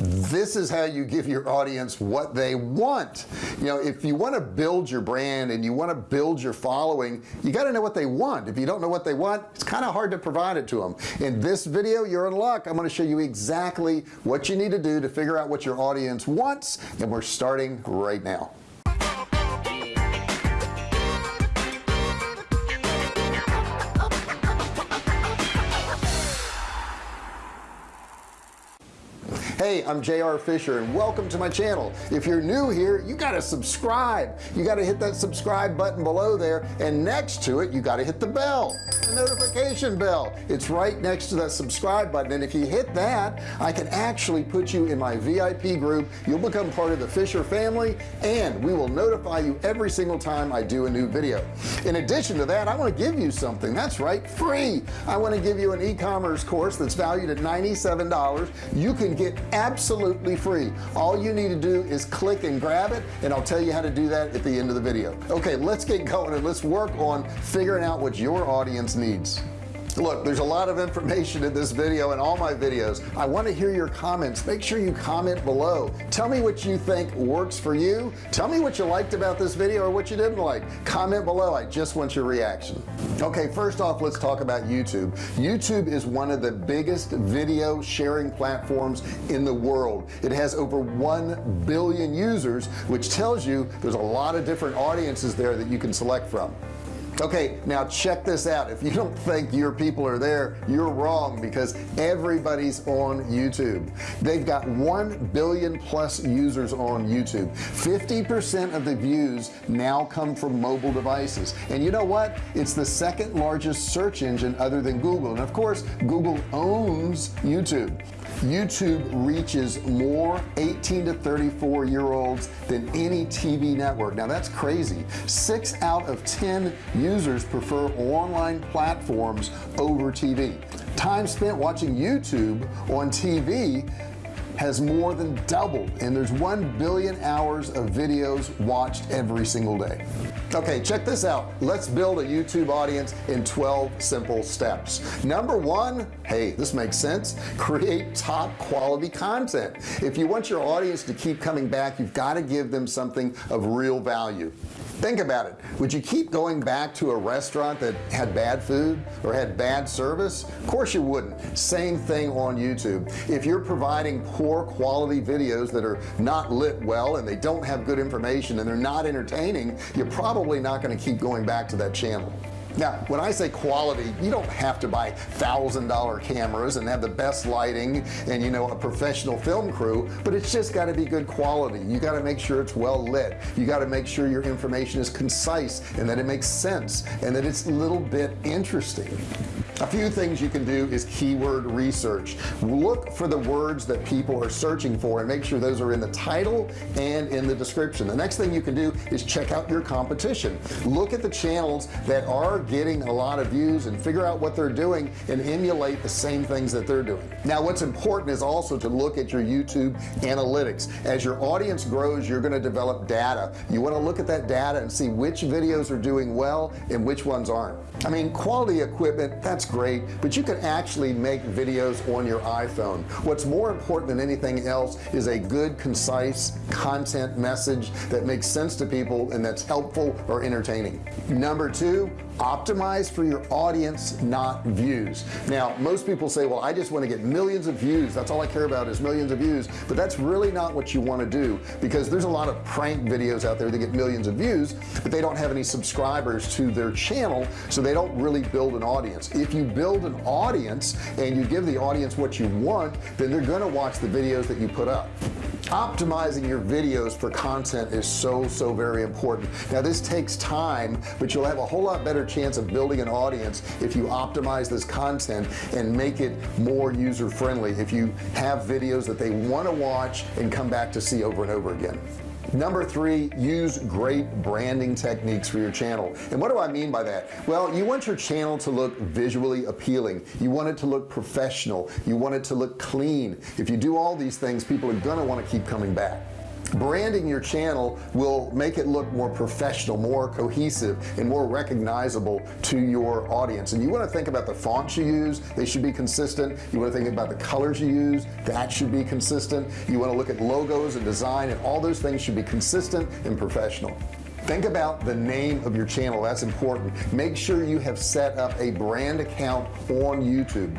this is how you give your audience what they want. You know if you want to build your brand and you want to build your following you got to know what they want. If you don't know what they want it's kind of hard to provide it to them in this video you're in luck. I'm going to show you exactly what you need to do to figure out what your audience wants and we're starting right now hey I'm JR Fisher and welcome to my channel. If you're new here you got to subscribe. You got to hit that subscribe button below there and next to it you got to hit the bell the notification bell. It's right next to that subscribe button and if you hit that I can actually put you in my VIP group. You'll become part of the Fisher family and we will notify you every single time I do a new video. In addition to that I want to give you something. That's right free. I want to give you an e-commerce course that's valued at $97 you can get absolutely free. All you need to do is click and grab it and I'll tell you how to do that at the end of the video. Okay let's get going and let's work on figuring out what your audience needs look there's a lot of information in this video and all my videos. I want to hear your comments. Make sure you comment below. Tell me what you think works for you. Tell me what you liked about this video or what you didn't like. Comment below. I just want your reaction. Okay first off let's talk about YouTube. YouTube is one of the biggest video sharing platforms in the world. It has over 1 billion users which tells you there's a lot of different audiences there that you can select from okay now check this out. If you don't think your people are there you're wrong because everybody's on YouTube. They've got 1 billion plus users on YouTube. 50% of the views now come from mobile devices. And you know what? It's the second largest search engine other than Google. And of course Google owns YouTube YouTube reaches more 18 to 34 year olds than any TV network. Now that's crazy. Six out of ten users prefer online platforms over TV time spent watching YouTube on TV has more than doubled and there's 1 billion hours of videos watched every single day. Okay check this out. Let's build a YouTube audience in 12 simple steps. Number one hey this makes sense. Create top quality content. If you want your audience to keep coming back you've got to give them something of real value think about it. Would you keep going back to a restaurant that had bad food or had bad service? Of course you wouldn't. Same thing on YouTube. If you're providing poor quality videos that are not lit well and they don't have good information and they're not entertaining you're probably not going to keep going back to that channel now when I say quality you don't have to buy thousand dollar cameras and have the best lighting and you know a professional film crew but it's just got to be good quality. You got to make sure it's well lit. You got to make sure your information is concise and that it makes sense and that it's a little bit interesting a few things you can do is keyword research. Look for the words that people are searching for and make sure those are in the title and in the description. The next thing you can do is check out your competition. Look at the channels that are getting a lot of views and figure out what they're doing and emulate the same things that they're doing. Now what's important is also to look at your YouTube analytics. As your audience grows you're going to develop data. You want to look at that data and see which videos are doing well and which ones aren't. I mean quality equipment that's great but you can actually make videos on your iPhone. What's more important than anything else is a good concise content message that makes sense to people and that's helpful or entertaining. Number two optimize for your audience not views. Now most people say well I just want to get millions of views. That's all I care about is millions of views. But that's really not what you want to do because there's a lot of prank videos out there that get millions of views but they don't have any subscribers to their channel so they don't really build an audience. If you build an audience and you give the audience what you want then they're going to watch the videos that you put up optimizing your videos for content is so so very important. Now this takes time but you'll have a whole lot better chance of building an audience if you optimize this content and make it more user-friendly if you have videos that they want to watch and come back to see over and over again number three use great branding techniques for your channel. And what do I mean by that? Well you want your channel to look visually appealing. You want it to look professional. You want it to look clean. If you do all these things people are gonna want to keep coming back branding your channel will make it look more professional more cohesive and more recognizable to your audience. And you want to think about the fonts you use they should be consistent. You want to think about the colors you use that should be consistent. You want to look at logos and design and all those things should be consistent and professional. Think about the name of your channel that's important. Make sure you have set up a brand account on YouTube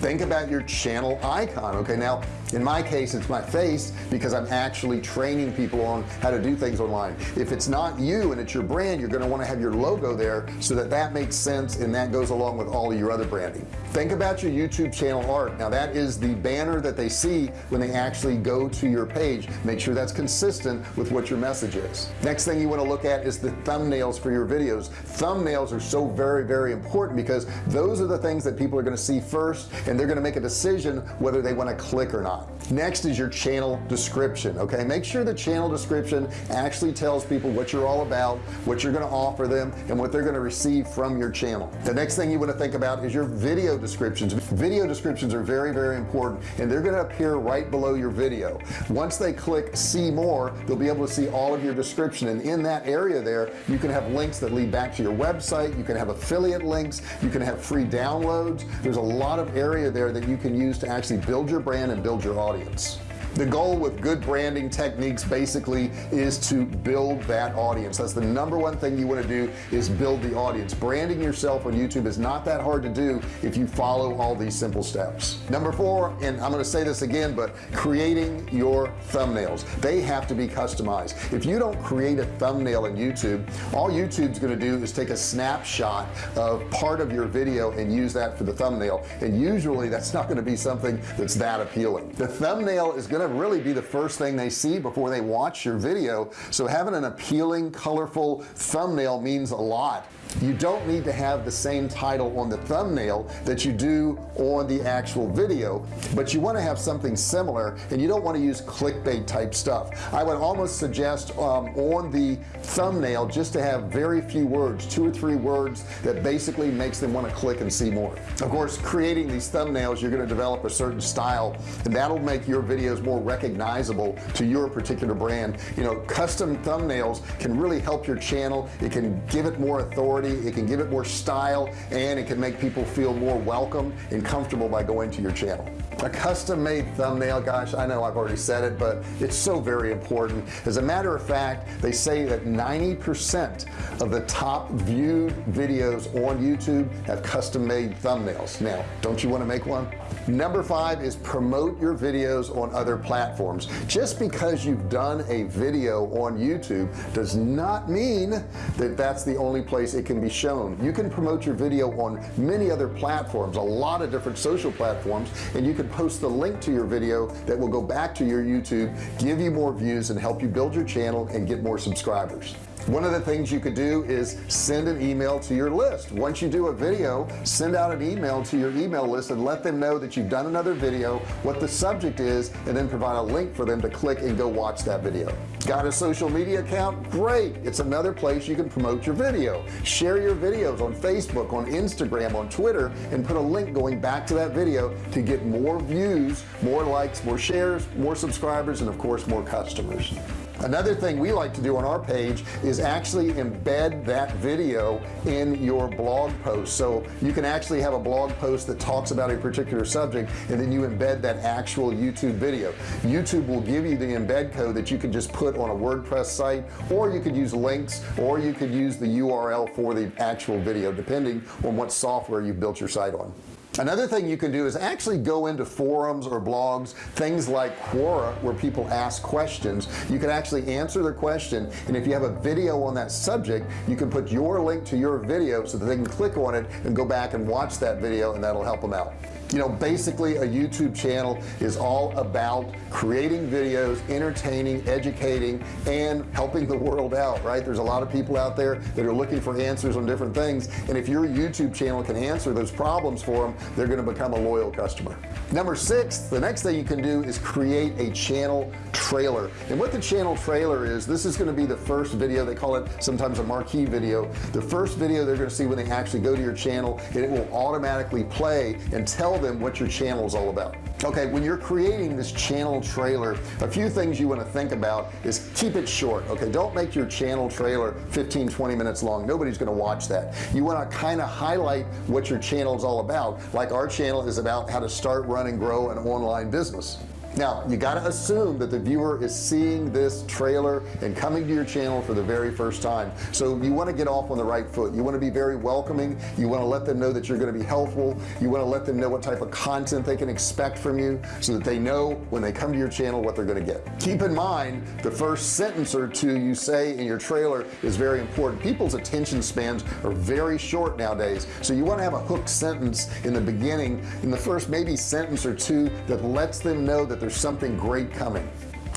think about your channel icon okay? Now in my case it's my face because I'm actually training people on how to do things online. If it's not you and it's your brand you're going to want to have your logo there so that that makes sense and that goes along with all of your other branding. Think about your YouTube channel art. Now that is the banner that they see when they actually go to your page. Make sure that's consistent with what your message is. Next thing you want to look at is the thumbnails for your videos. Thumbnails are so very very important because those are the things that people are going to see first and they're to make a decision whether they want to click or not next is your channel description okay? Make sure the channel description actually tells people what you're all about what you're going to offer them and what they're going to receive from your channel. The next thing you want to think about is your video descriptions. Video descriptions are very very important and they're going to appear right below your video. Once they click see more they'll be able to see all of your description and in that area there you can have links that lead back to your website you can have affiliate links you can have free downloads. There's a lot of area there that you can use to actually build your brand and build your audience Williams the goal with good branding techniques basically is to build that audience. That's the number one thing you want to do is build the audience. Branding yourself on YouTube is not that hard to do if you follow all these simple steps. Number four and I'm going to say this again but creating your thumbnails. They have to be customized. If you don't create a thumbnail in YouTube all YouTube's going to do is take a snapshot of part of your video and use that for the thumbnail. And usually that's not going to be something that's that appealing. The thumbnail is going to really be the first thing they see before they watch your video. So having an appealing colorful thumbnail means a lot you don't need to have the same title on the thumbnail that you do on the actual video but you want to have something similar and you don't want to use clickbait type stuff. I would almost suggest um, on the thumbnail just to have very few words two or three words that basically makes them want to click and see more. Of course creating these thumbnails you're going to develop a certain style and that'll make your videos more recognizable to your particular brand. You know custom thumbnails can really help your channel. It can give it more authority authority it can give it more style and it can make people feel more welcome and comfortable by going to your channel. A custom-made thumbnail gosh I know I've already said it but it's so very important. As a matter of fact they say that 90% of the top viewed videos on YouTube have custom-made thumbnails. Now don't you want to make one? Number five is promote your videos on other platforms. Just because you've done a video on YouTube does not mean that that's the only place it can be shown. You can promote your video on many other platforms a lot of different social platforms and you can post the link to your video that will go back to your YouTube give you more views and help you build your channel and get more subscribers one of the things you could do is send an email to your list. Once you do a video send out an email to your email list and let them know that you've done another video what the subject is and then provide a link for them to click and go watch that video. Got a social media account? Great. It's another place you can promote your video. Share your videos on Facebook on Instagram on Twitter and put a link going back to that video to get more views more likes more shares more subscribers and of course more customers another thing we like to do on our page is actually embed that video in your blog post. So you can actually have a blog post that talks about a particular subject and then you embed that actual YouTube video. YouTube will give you the embed code that you can just put on a WordPress site or you could use links or you could use the URL for the actual video depending on what software you've built your site on another thing you can do is actually go into forums or blogs things like Quora where people ask questions. You can actually answer their question and if you have a video on that subject you can put your link to your video so that they can click on it and go back and watch that video and that'll help them out you know basically a YouTube channel is all about creating videos entertaining educating and helping the world out right? There's a lot of people out there that are looking for answers on different things and if your YouTube channel can answer those problems for them they're going to become a loyal customer. Number six the next thing you can do is create a channel trailer. And what the channel trailer is this is going to be the first video they call it sometimes a marquee video. The first video they're going to see when they actually go to your channel and it will automatically play and tell them what your channel is all about. Okay when you're creating this channel trailer a few things you want to think about is keep it short okay? Don't make your channel trailer 15 20 minutes long. Nobody's going to watch that. You want to kind of highlight what your channel is all about like our channel is about how to start run and grow an online business now you got to assume that the viewer is seeing this trailer and coming to your channel for the very first time. So you want to get off on the right foot. You want to be very welcoming. You want to let them know that you're going to be helpful. You want to let them know what type of content they can expect from you so that they know when they come to your channel what they're going to get. Keep in mind the first sentence or two you say in your trailer is very important. People's attention spans are very short nowadays. So you want to have a hook sentence in the beginning. In the first maybe sentence or two that lets them know that there's something great coming.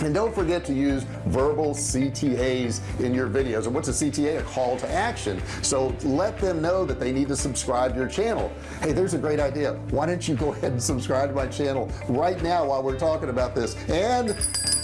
And don't forget to use verbal CTAs in your videos. And what's a CTA a? Call to action. So let them know that they need to subscribe to your channel. Hey there's a great idea. Why don't you go ahead and subscribe to my channel right now while we're talking about this? And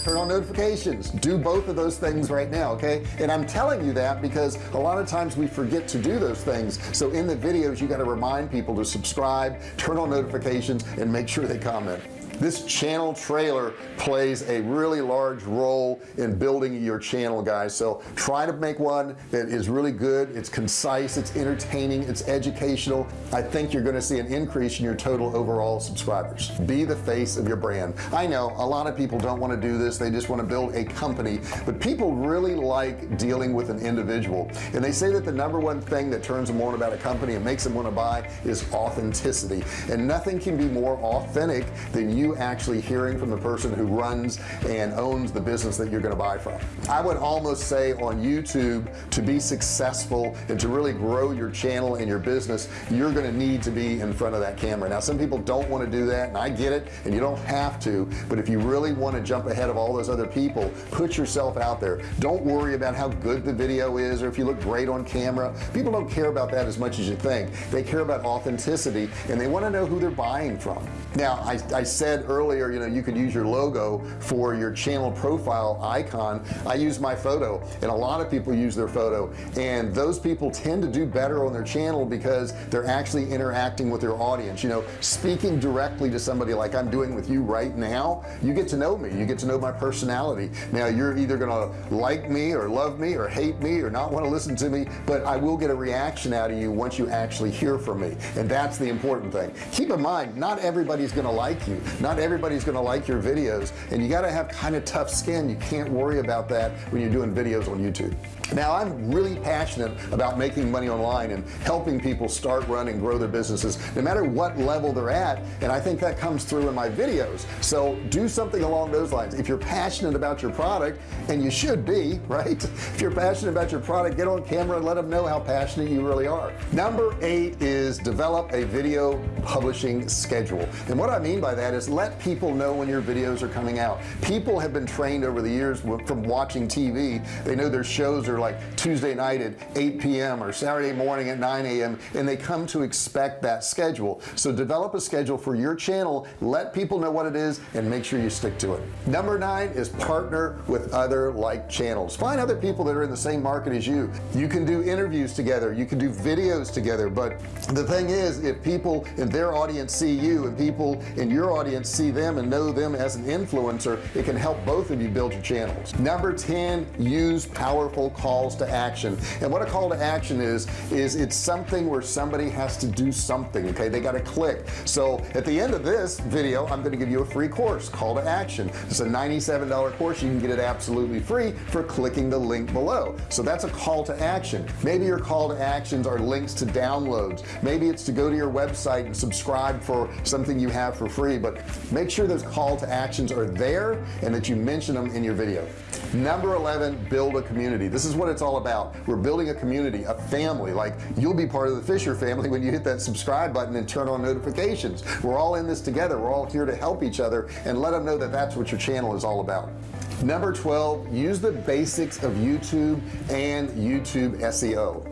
turn on notifications. Do both of those things right now okay? And I'm telling you that because a lot of times we forget to do those things. So in the videos you got to remind people to subscribe turn on notifications and make sure they comment this channel trailer plays a really large role in building your channel guys. So try to make one that is really good. It's concise. It's entertaining. It's educational. I think you're going to see an increase in your total overall subscribers. Be the face of your brand. I know a lot of people don't want to do this. They just want to build a company but people really like dealing with an individual. And they say that the number one thing that turns them on about a company and makes them want to buy is authenticity. And nothing can be more authentic than you actually hearing from the person who runs and owns the business that you're going to buy from. I would almost say on YouTube to be successful and to really grow your channel and your business you're going to need to be in front of that camera. Now some people don't want to do that and I get it and you don't have to but if you really want to jump ahead of all those other people put yourself out there. Don't worry about how good the video is or if you look great on camera. People don't care about that as much as you think. They care about authenticity and they want to know who they're buying from. Now I, I said said earlier you know you could use your logo for your channel profile icon. I use my photo and a lot of people use their photo. And those people tend to do better on their channel because they're actually interacting with their audience. You know speaking directly to somebody like I'm doing with you right now you get to know me. You get to know my personality. Now you're either gonna like me or love me or hate me or not want to listen to me but I will get a reaction out of you once you actually hear from me. And that's the important thing. Keep in mind not everybody's gonna like you. Not not everybody's gonna like your videos and you got to have kind of tough skin. You can't worry about that when you're doing videos on YouTube now I'm really passionate about making money online and helping people start run and grow their businesses no matter what level they're at and I think that comes through in my videos. So do something along those lines. If you're passionate about your product and you should be right? If you're passionate about your product get on camera and let them know how passionate you really are. Number eight is develop a video publishing schedule. And what I mean by that is let people know when your videos are coming out. People have been trained over the years from watching TV they know their shows are like Tuesday night at 8 p.m. or Saturday morning at 9 a.m. and they come to expect that schedule. So develop a schedule for your channel let people know what it is and make sure you stick to it. Number nine is partner with other like channels. Find other people that are in the same market as you. You can do interviews together. You can do videos together. But the thing is if people in their audience see you and people in your audience see them and know them as an influencer it can help both of you build your channels. Number 10 use powerful calls to action. And what a call to action is is it's something where somebody has to do something okay? They got to click. So at the end of this video I'm going to give you a free course call to action. It's a $97 course. You can get it absolutely free for clicking the link below. So that's a call to action. Maybe your call to actions are links to downloads. Maybe it's to go to your website and subscribe for something you have for free but make sure those call to actions are there and that you mention them in your video. Number 11 build a community. This is what it's all about. We're building a community a family. Like you'll be part of the Fisher family when you hit that subscribe button and turn on notifications. We're all in this together. We're all here to help each other and let them know that that's what your channel is all about. Number 12 use the basics of YouTube and YouTube SEO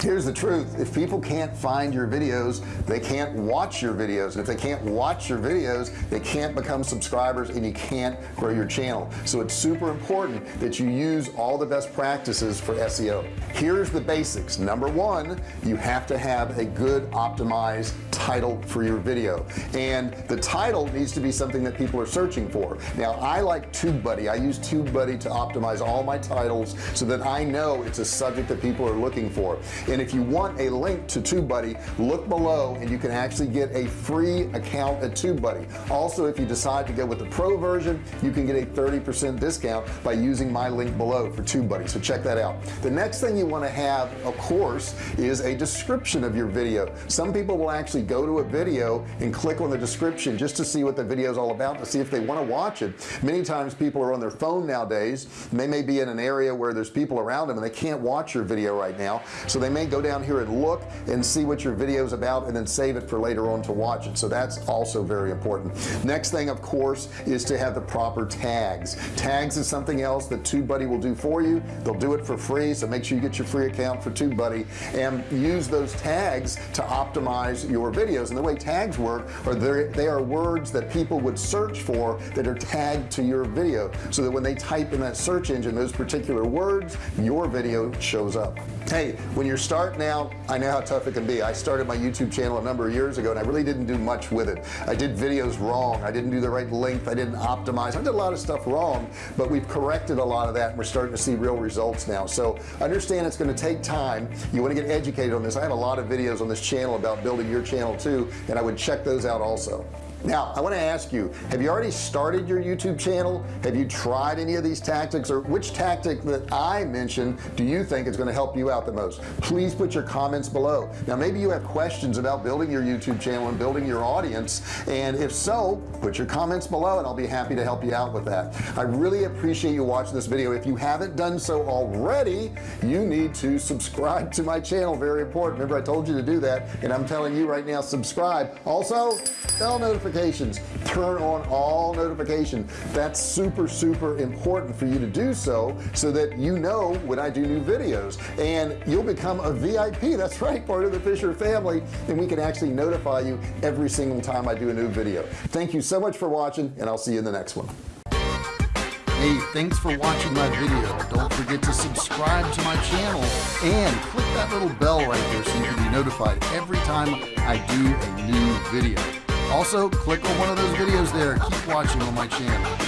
here's the truth. If people can't find your videos they can't watch your videos. And if they can't watch your videos they can't become subscribers and you can't grow your channel. So it's super important that you use all the best practices for SEO here's the basics. Number one you have to have a good optimized title for your video. And the title needs to be something that people are searching for. Now I like TubeBuddy. I use TubeBuddy to optimize all my titles so that I know it's a subject that people are looking for and if you want a link to TubeBuddy look below and you can actually get a free account at TubeBuddy. Also if you decide to go with the pro version you can get a 30% discount by using my link below for TubeBuddy. So check that out. The next thing you want to have of course is a description of your video. Some people will actually go to a video and click on the description just to see what the video is all about to see if they want to watch it. Many times people are on their phone nowadays. And they may be in an area where there's people around them and they can't watch your video right now. So they may go down here and look and see what your video is about and then save it for later on to watch it. So that's also very important. Next thing of course is to have the proper tags. Tags is something else that TubeBuddy will do for you. They'll do it for free so make sure you get your free account for TubeBuddy and use those tags to optimize your videos. And the way tags work are they are words that people would search for that are tagged to your video so that when they type in that search engine those particular words your video shows up. Hey when you're starting now I know how tough it can be. I started my YouTube channel a number of years ago and I really didn't do much with it. I did videos wrong. I didn't do the right length. I didn't optimize. I did a lot of stuff wrong but we've corrected a lot of that and we're starting to see real results now. So understand it's going to take time. You want to get educated on this. I have a lot of videos on this channel about building your channel too and I would check those out also now I want to ask you have you already started your YouTube channel? Have you tried any of these tactics or which tactic that I mentioned do you think is going to help you out the most? Please put your comments below. Now maybe you have questions about building your YouTube channel and building your audience and if so put your comments below and I'll be happy to help you out with that. I really appreciate you watching this video. If you haven't done so already you need to subscribe to my channel. Very important. Remember I told you to do that and I'm telling you right now subscribe. Also bell notifications. Turn on all notifications. That's super super important for you to do so so that you know when I do new videos. And you'll become a VIP that's right part of the Fisher family. And we can actually notify you every single time I do a new video. Thank you so much for watching and I'll see you in the next one. Hey, thanks for watching my video. Don't forget to subscribe to my channel and click that little bell right there so you can be notified every time I do a new video also click on one of those videos there. Keep watching on my channel